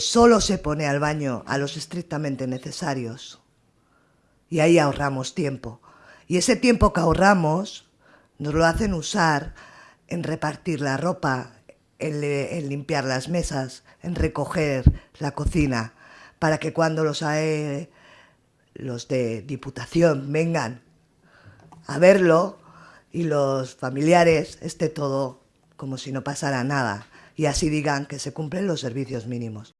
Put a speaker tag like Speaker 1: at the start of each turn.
Speaker 1: Solo se pone al baño a los estrictamente necesarios. Y ahí ahorramos tiempo. Y ese tiempo que ahorramos nos lo hacen usar en repartir la ropa, en, limpiar las mesas, en recoger la cocina, para que cuando los, e, los de Diputación vengan a verlo y los familiares esté todo como si no pasara nada y así digan que se cumplen los servicios mínimos.